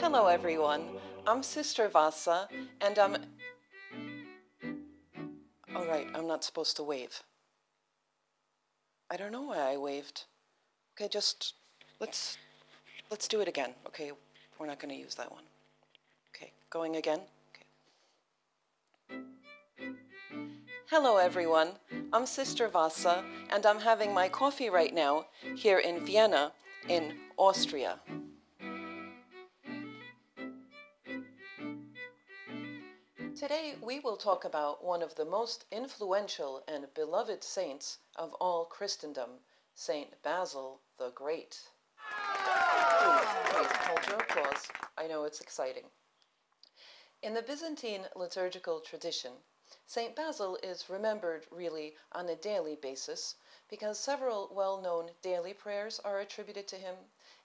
Hello, everyone. I'm Sister Vassa, and I'm. All right, I'm not supposed to wave. I don't know why I waved. Okay, just let's let's do it again. Okay, we're not going to use that one. Okay, going again. Okay. Hello, everyone. I'm Sister Vassa, and I'm having my coffee right now here in Vienna, in Austria. Today we will talk about one of the most influential and beloved saints of all Christendom, Saint Basil the Great. Please, please hold your applause. I know it's exciting. In the Byzantine liturgical tradition, Saint Basil is remembered really on a daily basis because several well-known daily prayers are attributed to him,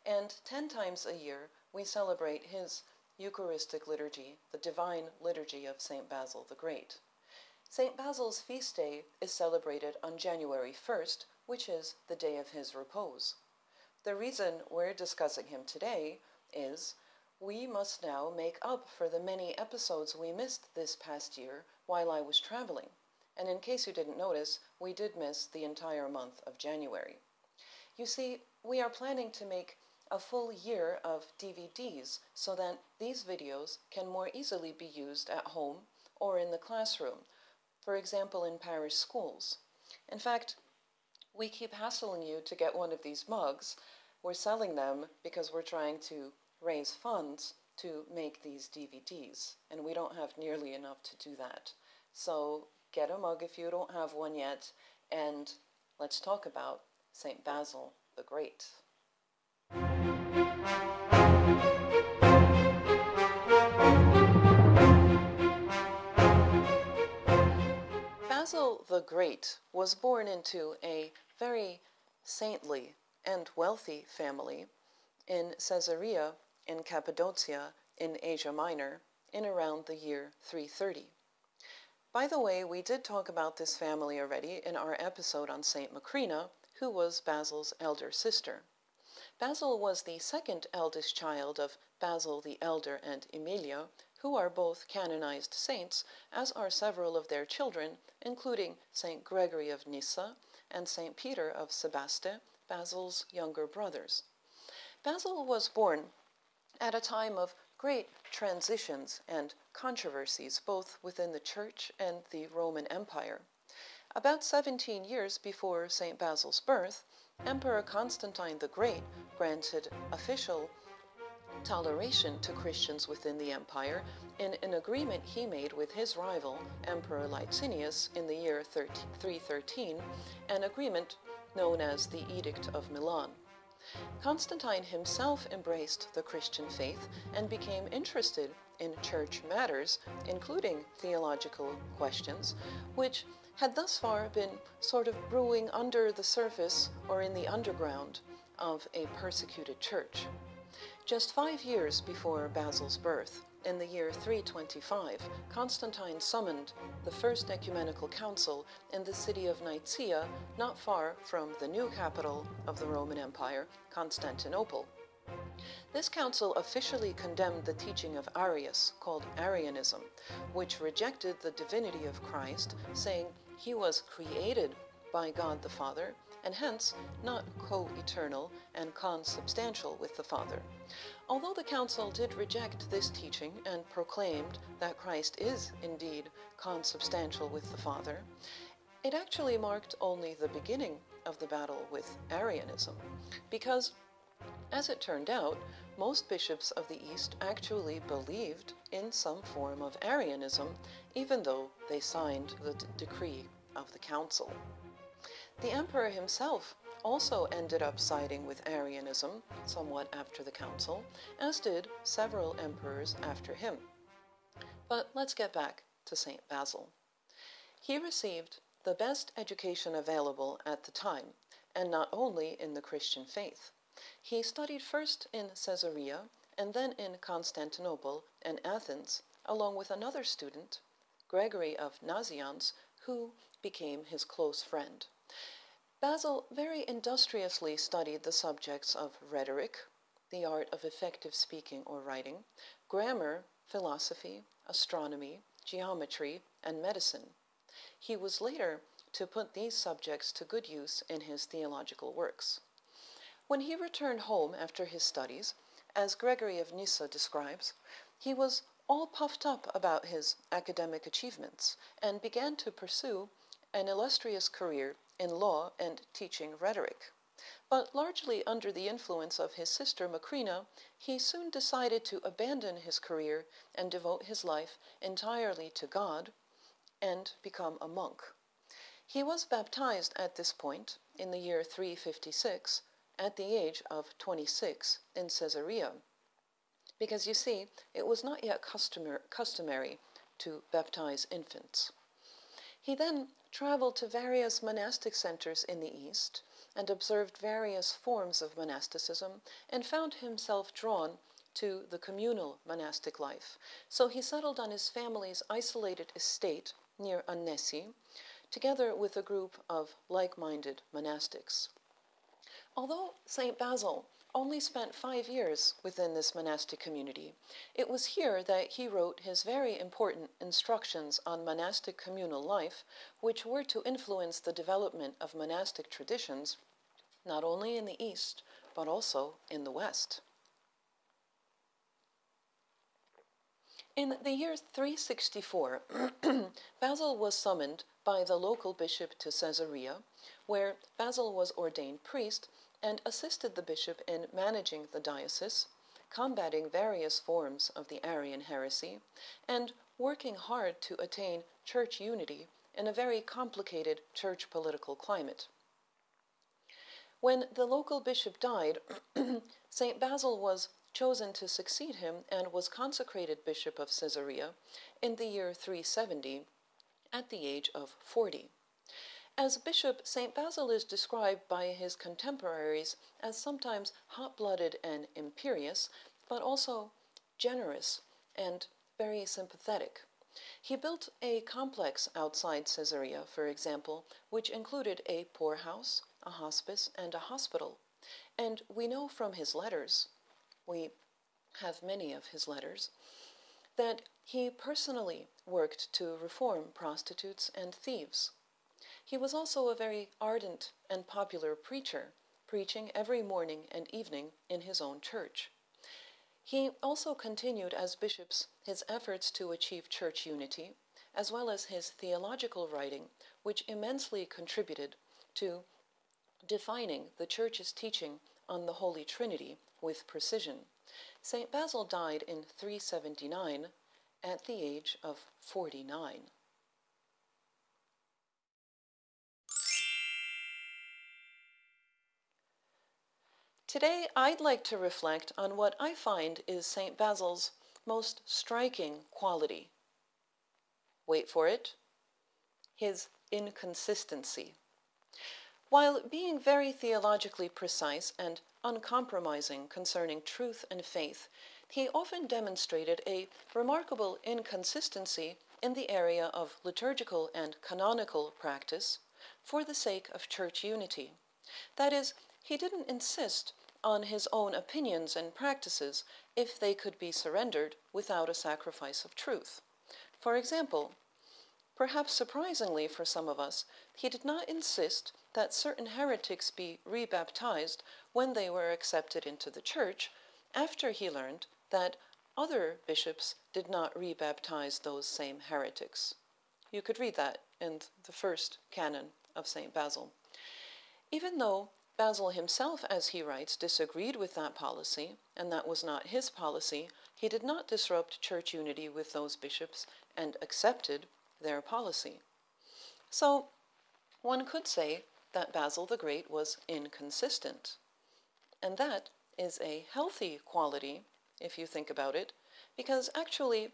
and ten times a year we celebrate his Eucharistic liturgy, the divine liturgy of St. Basil the Great. St. Basil's feast day is celebrated on January 1st, which is the day of his repose. The reason we're discussing him today is we must now make up for the many episodes we missed this past year while I was traveling. And in case you didn't notice, we did miss the entire month of January. You see, we are planning to make a full year of DVDs so that these videos can more easily be used at home or in the classroom, for example in parish schools. In fact, we keep hassling you to get one of these mugs. We're selling them because we're trying to raise funds to make these DVDs, and we don't have nearly enough to do that. So get a mug if you don't have one yet, and let's talk about St. Basil the Great. Basil the Great was born into a very saintly and wealthy family in Caesarea in Cappadocia in Asia Minor in around the year 330. By the way, we did talk about this family already in our episode on St. Macrina, who was Basil's elder sister. Basil was the second eldest child of Basil the Elder and Emilia, who are both canonized saints, as are several of their children, including St. Gregory of Nyssa and St. Peter of Sebaste, Basil's younger brothers. Basil was born at a time of great transitions and controversies both within the Church and the Roman Empire. About 17 years before St. Basil's birth, Emperor Constantine the Great granted official toleration to Christians within the empire in an agreement he made with his rival, Emperor Licinius, in the year 313, an agreement known as the Edict of Milan. Constantine himself embraced the Christian faith and became interested in church matters, including theological questions, which had thus far been sort of brewing under the surface or in the underground of a persecuted church. Just five years before Basil's birth, in the year 325, Constantine summoned the First Ecumenical Council in the city of Nicaea, not far from the new capital of the Roman Empire, Constantinople. This council officially condemned the teaching of Arius, called Arianism, which rejected the divinity of Christ, saying he was created by God the Father and hence not co-eternal and consubstantial with the Father. Although the Council did reject this teaching and proclaimed that Christ is indeed consubstantial with the Father, it actually marked only the beginning of the battle with Arianism, because, as it turned out, most bishops of the East actually believed in some form of Arianism, even though they signed the decree of the council. The emperor himself also ended up siding with Arianism somewhat after the council, as did several emperors after him. But let's get back to St. Basil. He received the best education available at the time, and not only in the Christian faith. He studied first in Caesarea and then in Constantinople and Athens, along with another student, Gregory of Nazianz, who became his close friend. Basil very industriously studied the subjects of rhetoric, the art of effective speaking or writing, grammar, philosophy, astronomy, geometry, and medicine. He was later to put these subjects to good use in his theological works. When he returned home after his studies, as Gregory of Nyssa describes, he was all puffed up about his academic achievements and began to pursue an illustrious career in law and teaching rhetoric. But largely under the influence of his sister Macrina, he soon decided to abandon his career and devote his life entirely to God and become a monk. He was baptized at this point in the year 356 at the age of 26 in Caesarea. Because you see, it was not yet customary to baptize infants. He then traveled to various monastic centers in the East and observed various forms of monasticism and found himself drawn to the communal monastic life. So he settled on his family's isolated estate near Annesi, together with a group of like minded monastics. Although St. Basil only spent five years within this monastic community, it was here that he wrote his very important instructions on monastic communal life, which were to influence the development of monastic traditions not only in the East, but also in the West. In the year 364, Basil was summoned by the local bishop to Caesarea, where Basil was ordained priest and assisted the bishop in managing the diocese, combating various forms of the Arian heresy, and working hard to attain church unity in a very complicated church political climate. When the local bishop died, St. Basil was chosen to succeed him and was consecrated bishop of Caesarea in the year 370 at the age of 40. As bishop, St. Basil is described by his contemporaries as sometimes hot blooded and imperious, but also generous and very sympathetic. He built a complex outside Caesarea, for example, which included a poorhouse, a hospice, and a hospital. And we know from his letters, we have many of his letters, that he personally worked to reform prostitutes and thieves. He was also a very ardent and popular preacher, preaching every morning and evening in his own church. He also continued as bishops his efforts to achieve church unity, as well as his theological writing, which immensely contributed to defining the Church's teaching on the Holy Trinity with precision. St. Basil died in 379 at the age of 49. Today, I'd like to reflect on what I find is St. Basil's most striking quality. Wait for it his inconsistency. While being very theologically precise and uncompromising concerning truth and faith, he often demonstrated a remarkable inconsistency in the area of liturgical and canonical practice for the sake of church unity. That is, he didn't insist on his own opinions and practices if they could be surrendered without a sacrifice of truth. For example, perhaps surprisingly for some of us, he did not insist that certain heretics be rebaptized when they were accepted into the church after he learned that other bishops did not rebaptize those same heretics. You could read that in the first canon of St. Basil. Even though Basil himself, as he writes, disagreed with that policy, and that was not his policy. He did not disrupt church unity with those bishops and accepted their policy. So, one could say that Basil the Great was inconsistent. And that is a healthy quality, if you think about it, because actually,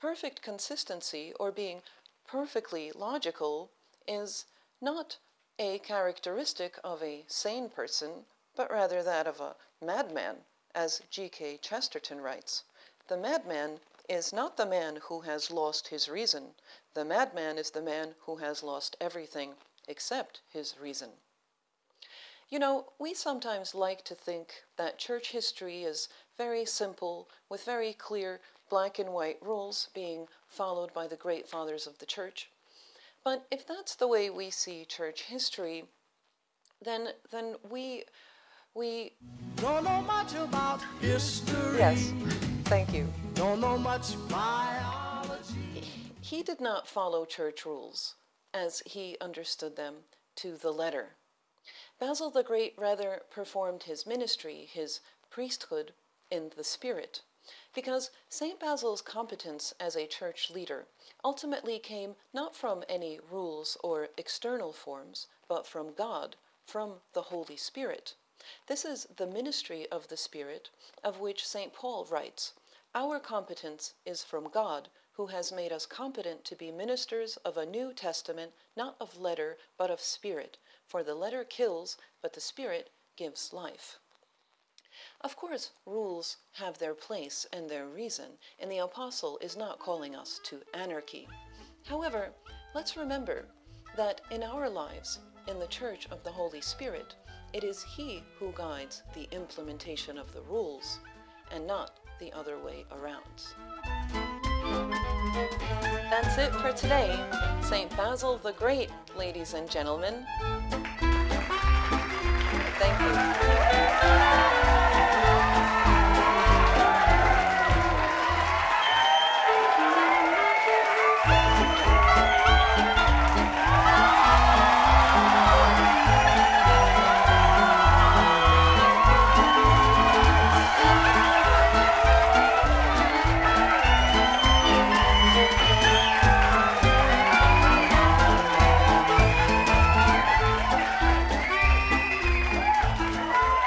perfect consistency or being perfectly logical is not a characteristic of a sane person, but rather that of a madman, as G.K. Chesterton writes. The madman is not the man who has lost his reason. The madman is the man who has lost everything except his reason. You know, we sometimes like to think that church history is very simple, with very clear black and white rules being followed by the great fathers of the church. But if that's the way we see church history, then then we we don't know much about history. Yes. Thank you. Don't know much biology. He did not follow church rules as he understood them to the letter. Basil the Great rather performed his ministry, his priesthood, in the spirit, because St. Basil's competence as a church leader ultimately came not from any rules or external forms, but from God, from the Holy Spirit. This is the ministry of the Spirit, of which St. Paul writes Our competence is from God, who has made us competent to be ministers of a new testament, not of letter, but of spirit. For the letter kills, but the spirit gives life. Of course, rules have their place and their reason, and the Apostle is not calling us to anarchy. However, let's remember that in our lives, in the Church of the Holy Spirit, it is He who guides the implementation of the rules, and not the other way around. That's it for today. St. Basil the Great, ladies and gentlemen. Thank you.